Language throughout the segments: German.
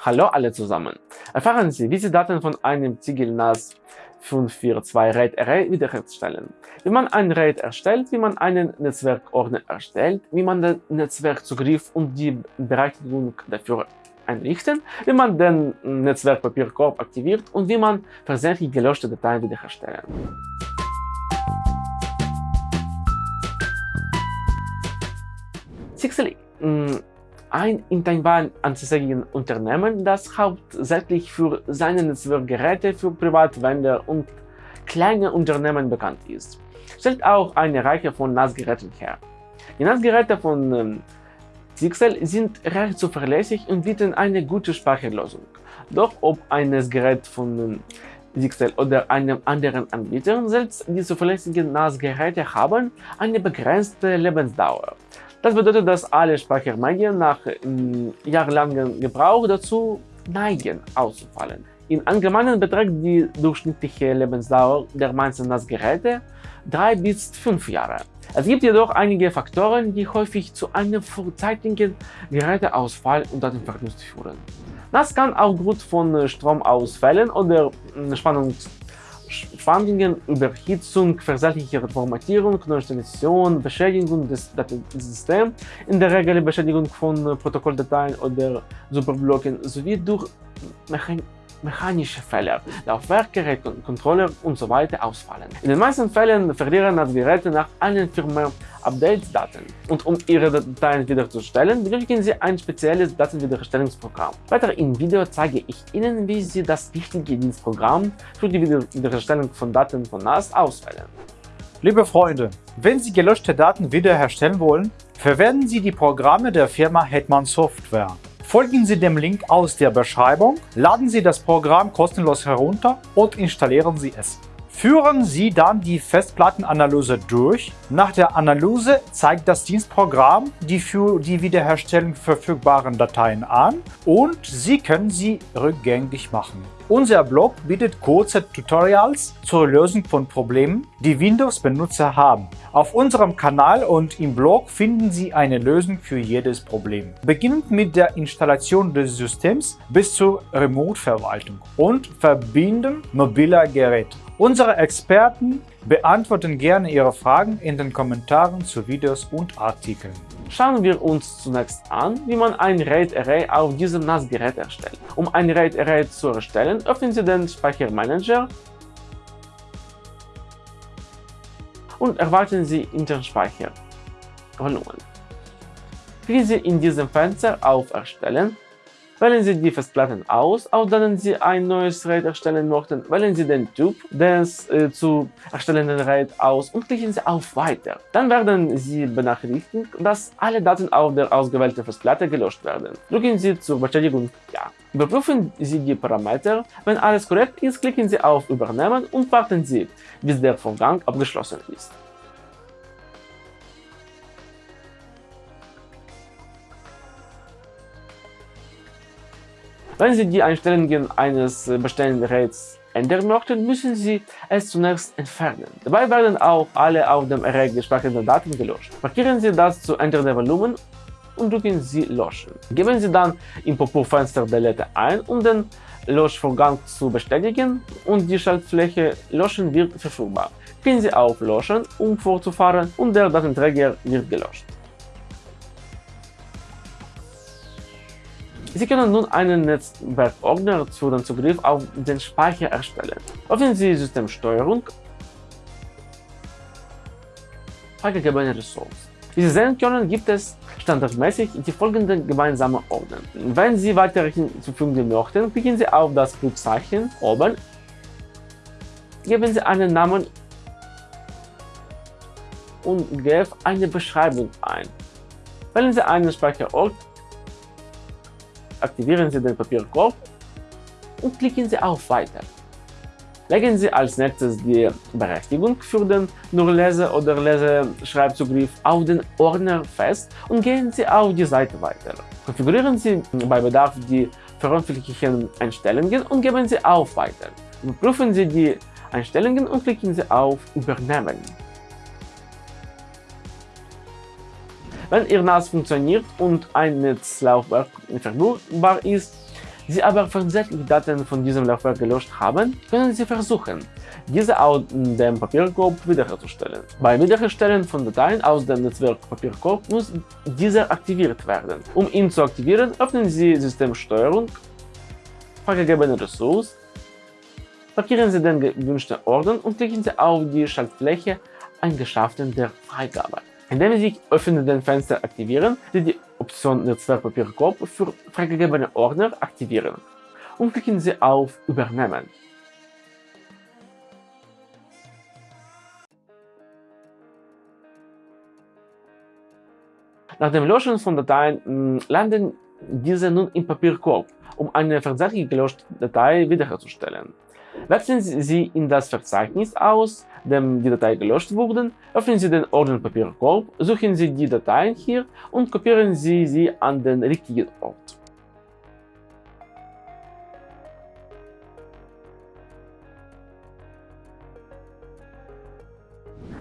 Hallo alle zusammen! Erfahren Sie, wie Sie Daten von einem Ziegel NAS 542 RAID Array wiederherstellen, wie man ein RAID erstellt, wie man einen Netzwerkordner erstellt, wie man den Netzwerkzugriff und die Berechtigung dafür einrichten, wie man den Netzwerkpapierkorb aktiviert und wie man versehentlich gelöschte Dateien wiederherstellen. Sixely ein in Taiwan ansässiges Unternehmen, das hauptsächlich für seine Netzwerkgeräte für Privatwender und kleine Unternehmen bekannt ist, stellt auch eine Reihe von NAS-Geräten her. Die NAS-Geräte von ähm, Zixel sind recht zuverlässig und bieten eine gute Speicherlösung. Doch ob ein NAS-Gerät von ähm, oder einem anderen Anbieter, selbst die zuverlässigen NAS-Geräte haben eine begrenzte Lebensdauer. Das bedeutet, dass alle Speichermedien nach ähm, jahrelangem Gebrauch dazu neigen auszufallen. In Allgemeinen beträgt die durchschnittliche Lebensdauer der meisten NAS-Geräte 3 bis 5 Jahre. Es gibt jedoch einige Faktoren, die häufig zu einem vorzeitigen Geräteausfall und Datenverlust führen. Das kann aufgrund von Stromausfällen oder hm, Spannungs Schwankungen, Überhitzung, versehentliche Formatierung, Neuinstallation, Beschädigung des Datensystems, in der Regel Beschädigung von Protokolldateien oder Superblocken sowie durch Mechan mechanische Fehler, Laufwerkgerät, Controller usw. So ausfallen. In den meisten Fällen verlieren das Geräte nach allen Firmware-Updates Daten. Und um ihre Dateien wiederzustellen, benötigen Sie ein spezielles Datenwiederherstellungsprogramm. Weiter im Video zeige ich Ihnen, wie Sie das richtige Dienstprogramm für die Wiederherstellung von Daten von NAS auswählen. Liebe Freunde, wenn Sie gelöschte Daten wiederherstellen wollen, verwenden Sie die Programme der Firma Hetman Software. Folgen Sie dem Link aus der Beschreibung, laden Sie das Programm kostenlos herunter und installieren Sie es. Führen Sie dann die Festplattenanalyse durch. Nach der Analyse zeigt das Dienstprogramm die für die Wiederherstellung verfügbaren Dateien an und Sie können sie rückgängig machen. Unser Blog bietet kurze Tutorials zur Lösung von Problemen, die Windows-Benutzer haben. Auf unserem Kanal und im Blog finden Sie eine Lösung für jedes Problem. Beginnend mit der Installation des Systems bis zur Remote-Verwaltung und Verbinden mobiler Geräte. Unsere Experten beantworten gerne Ihre Fragen in den Kommentaren zu Videos und Artikeln. Schauen wir uns zunächst an, wie man ein RAID-Array auf diesem NAS-Gerät erstellt. Um ein RAID-Array zu erstellen, öffnen Sie den Speichermanager und erwarten Sie Internspeichervolumen. Klicken Sie in diesem Fenster auf Erstellen Wählen Sie die Festplatten aus, aus denen Sie ein neues RAID erstellen möchten. Wählen Sie den Typ des äh, zu erstellenden RAID aus und klicken Sie auf Weiter. Dann werden Sie benachrichtigt, dass alle Daten auf der ausgewählten Festplatte gelöscht werden. Drücken Sie zur Bestätigung Ja. Überprüfen Sie die Parameter. Wenn alles korrekt ist, klicken Sie auf Übernehmen und warten Sie, bis der Vorgang abgeschlossen ist. Wenn Sie die Einstellungen eines bestehenden Geräts ändern möchten, müssen Sie es zunächst entfernen. Dabei werden auch alle auf dem Array gespeicherten Daten gelöscht. Markieren Sie das zu ändernde Volumen und drücken Sie Löschen. Geben Sie dann im Pop-up-Fenster Delete ein, um den Löschvorgang zu bestätigen und die Schaltfläche Löschen wird verfügbar. Klicken Sie auf Löschen, um fortzufahren und der Datenträger wird gelöscht. Sie können nun einen Netzwerkordner für den Zugriff auf den Speicher erstellen. Öffnen Sie Systemsteuerung, freigegebene Ressourcen. Wie Sie sehen können, gibt es standardmäßig die folgenden gemeinsamen Ordner. Wenn Sie weitere hinzufügen möchten, klicken Sie auf das Pluszeichen oben, geben Sie einen Namen und geben eine Beschreibung ein. Wählen Sie einen Speicherort aktivieren Sie den Papierkorb und klicken Sie auf Weiter. Legen Sie als nächstes die Berechtigung für den nur Lese- oder Leseschreibzugriff auf den Ordner fest und gehen Sie auf die Seite weiter. Konfigurieren Sie bei Bedarf die veröffentlichten Einstellungen und geben Sie auf Weiter. Überprüfen Sie die Einstellungen und klicken Sie auf Übernehmen. Wenn Ihr NAS funktioniert und ein Netzlaufwerk verfügbar ist, Sie aber versehentlich Daten von diesem Laufwerk gelöscht haben, können Sie versuchen, diese aus dem Papierkorb wiederherzustellen. Beim Wiederherstellen von Dateien aus dem Netzwerk Papierkorb muss dieser aktiviert werden. Um ihn zu aktivieren, öffnen Sie Systemsteuerung, freigegebene Ressource, markieren Sie den gewünschten Ordner und klicken Sie auf die Schaltfläche Eigenschaften der Freigabe. Indem Sie sich öffnenden Fenster aktivieren, Sie die Option Netzwerkpapierkorb für freigegebene Ordner aktivieren und klicken Sie auf Übernehmen. Nach dem Löschen von Dateien hm, landen diese nun im Papierkorb, um eine versehentlich gelöschte Datei wiederherzustellen. Wechseln Sie in das Verzeichnis aus, dem die Datei gelöscht wurde, öffnen Sie den Ordner Papierkorb, suchen Sie die Dateien hier und kopieren Sie sie an den richtigen Ort.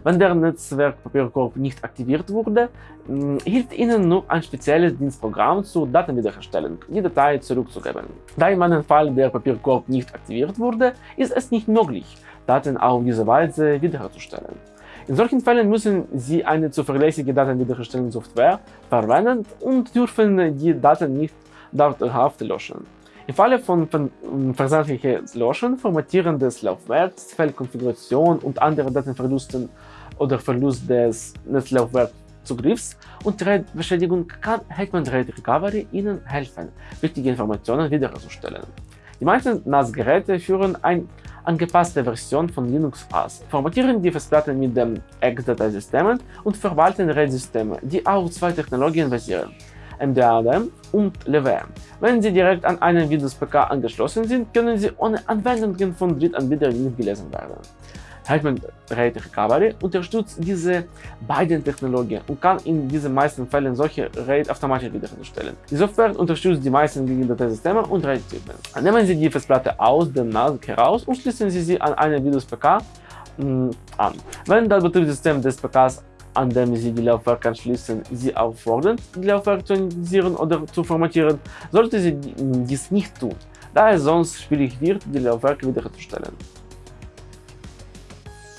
Wenn der Netzwerkpapierkorb nicht aktiviert wurde, hilft Ihnen nur ein spezielles Dienstprogramm zur Datenwiederherstellung, die Datei zurückzugeben. Da in meinem Fall der Papierkorb nicht aktiviert wurde, ist es nicht möglich, Daten auf diese Weise wiederherzustellen. In solchen Fällen müssen Sie eine zuverlässige Datenwiederherstellungssoftware verwenden und dürfen die Daten nicht dauerhaft löschen. Im Falle von versandliches Löschen, Formatieren des Laufwerks, Feldkonfiguration und andere Datenverlusten oder Verlust des Netzlaufwerkszugriffs und RAID-Beschädigung kann Hetman RAID Recovery Ihnen helfen, wichtige Informationen wiederherzustellen. Die meisten NAS-Geräte führen eine angepasste Version von Linux aus, formatieren die Festplatte mit dem X-Dateisystemen und verwalten RAID-Systeme, die auf zwei Technologien basieren, MDADM und LWM. Wenn Sie direkt an einen Windows-PK angeschlossen sind, können Sie ohne Anwendungen von Drittanbietern nicht gelesen werden. Hetman RAID Recovery unterstützt diese beiden Technologien und kann in diesen meisten Fällen solche RAID automatisch wiederherstellen. Die Software unterstützt die meisten Datei-Systeme und RAID-Typen. Nehmen Sie die Festplatte aus dem NAS heraus und schließen Sie sie an einen Windows-PK mm, an. Wenn das Betriebssystem des PKs an dem Sie die Laufwerke anschließen, Sie auffordern, die Laufwerke zu initialisieren oder zu formatieren, sollte Sie dies nicht tun, da es sonst schwierig wird, die Laufwerke wiederherzustellen.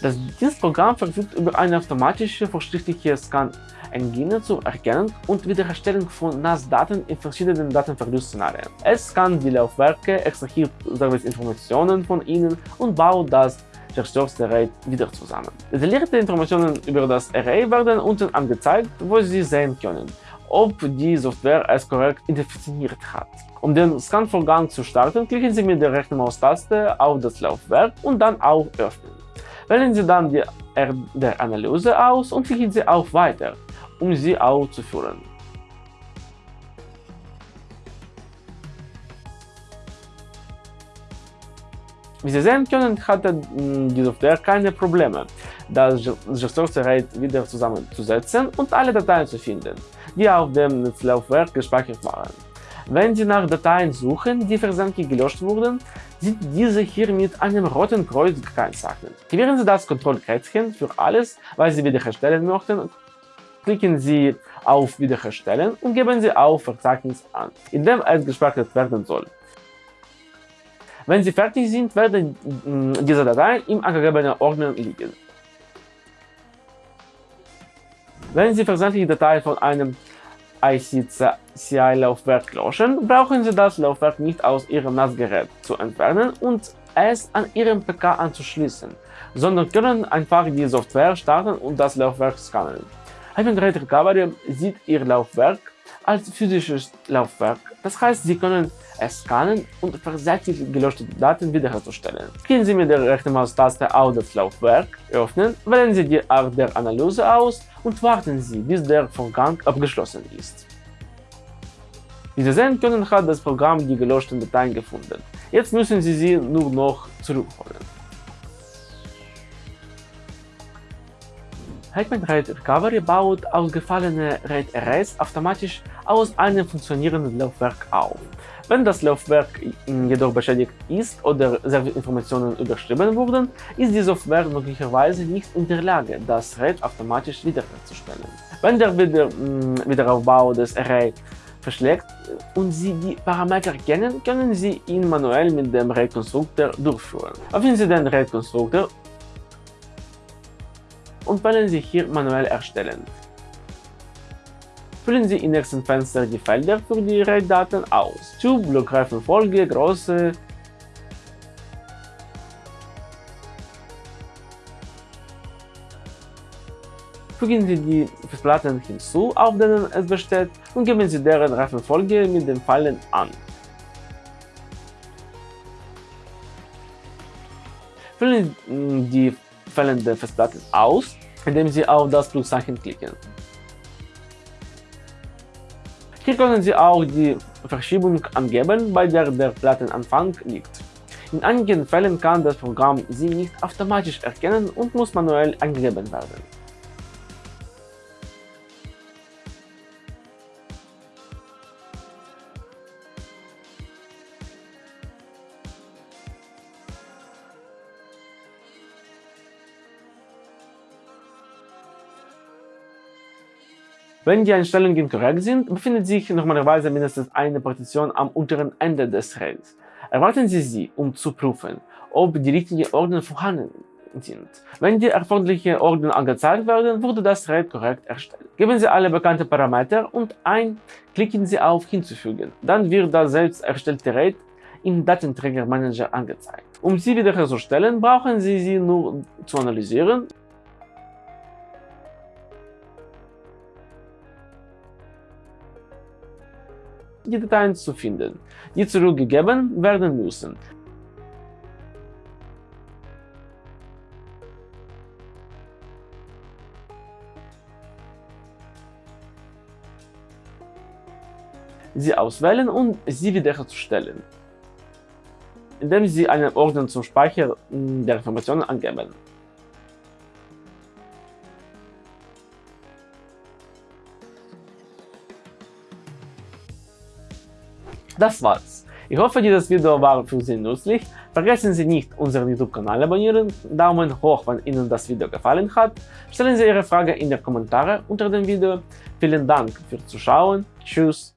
Das Dienstprogramm verfügt über eine automatische verschriftliche Scan-Engine zur Erkennung und Wiederherstellung von NAS-Daten in verschiedenen Datenverlustszenarien. Es scannt die Laufwerke, extrahiert Serviceinformationen von ihnen und baut das zerstörte Array wieder zusammen. Detaillierte Informationen über das Array werden unten angezeigt, wo Sie sehen können, ob die Software es korrekt identifiziert hat. Um den Scan-Vorgang zu starten, klicken Sie mit der rechten Maustaste auf das Laufwerk und dann auf Öffnen. Wählen Sie dann die R der Analyse aus und klicken Sie auf Weiter, um sie auszuführen. Wie Sie sehen können, hatte hm, die Software keine Probleme, das Gestorte-RAID wieder zusammenzusetzen und alle Dateien zu finden, die auf dem Netzlaufwerk gespeichert waren. Wenn Sie nach Dateien suchen, die versandlich gelöscht wurden, sind diese hier mit einem roten Kreuz gekennzeichnet. Aktivieren Sie das Kontrollkästchen für alles, was Sie wiederherstellen möchten, klicken Sie auf Wiederherstellen und geben Sie auf Verzeichnis an, in dem es gespeichert werden soll. Wenn Sie fertig sind, werden mm, diese Dateien im angegebenen Ordner liegen. Wenn Sie versandliche Datei von einem ICCI-Laufwerk löschen, brauchen Sie das Laufwerk nicht aus Ihrem NAS-Gerät zu entfernen und es an Ihrem PK anzuschließen, sondern können einfach die Software starten und das Laufwerk scannen. Hypergrade Recovery sieht Ihr Laufwerk als physisches Laufwerk, das heißt, Sie können scannen und versehentlich gelöschte Daten wiederherzustellen. Gehen Sie mit der rechten Maustaste auf das Laufwerk, öffnen, wählen Sie die Art der Analyse aus und warten Sie, bis der Vorgang abgeschlossen ist. Wie Sie sehen können, hat das Programm die gelöschten Dateien gefunden. Jetzt müssen Sie sie nur noch zurückholen. Hetman RAID Recovery baut ausgefallene RAID-Arrays automatisch aus einem funktionierenden Laufwerk auf. Wenn das Laufwerk jedoch beschädigt ist oder Serverinformationen überschrieben wurden, ist die Software möglicherweise nicht in der Lage, das RAID automatisch wiederherzustellen. Wenn der Wieder Wiederaufbau des Array verschlägt und Sie die Parameter kennen, können Sie ihn manuell mit dem RAID-Konstruktor durchführen. Öffnen Sie den RAID-Konstruktor und wählen Sie hier manuell erstellen. Füllen Sie im nächsten Fenster die Felder für die RAID-Daten aus. Typ, Blockreifenfolge, Größe, Fügen Sie die Festplatten hinzu, auf denen es besteht, und geben Sie deren Reifenfolge mit den Pfeilen an. Füllen Sie die fehlende Festplatte aus, indem Sie auf das Pluszeichen klicken. Hier können Sie auch die Verschiebung angeben, bei der der Plattenanfang liegt. In einigen Fällen kann das Programm sie nicht automatisch erkennen und muss manuell angegeben werden. Wenn die Einstellungen korrekt sind, befindet sich normalerweise mindestens eine Partition am unteren Ende des RAIDs. Erwarten Sie sie, um zu prüfen, ob die richtigen Ordner vorhanden sind. Wenn die erforderlichen Ordner angezeigt werden, wurde das RAID korrekt erstellt. Geben Sie alle bekannten Parameter und ein, klicken Sie auf Hinzufügen. Dann wird das selbst erstellte RAID im Datenträgermanager angezeigt. Um sie wiederherzustellen, brauchen Sie sie nur zu analysieren die Dateien zu finden, die zurückgegeben werden müssen. sie auswählen und sie wiederherzustellen, indem Sie einen Ordner zum Speichern der Informationen angeben. Das war's. Ich hoffe, dieses Video war für Sie nützlich. Vergessen Sie nicht, unseren YouTube-Kanal abonnieren, Daumen hoch, wenn Ihnen das Video gefallen hat. Stellen Sie Ihre Frage in die Kommentare unter dem Video. Vielen Dank fürs Zuschauen. Tschüss.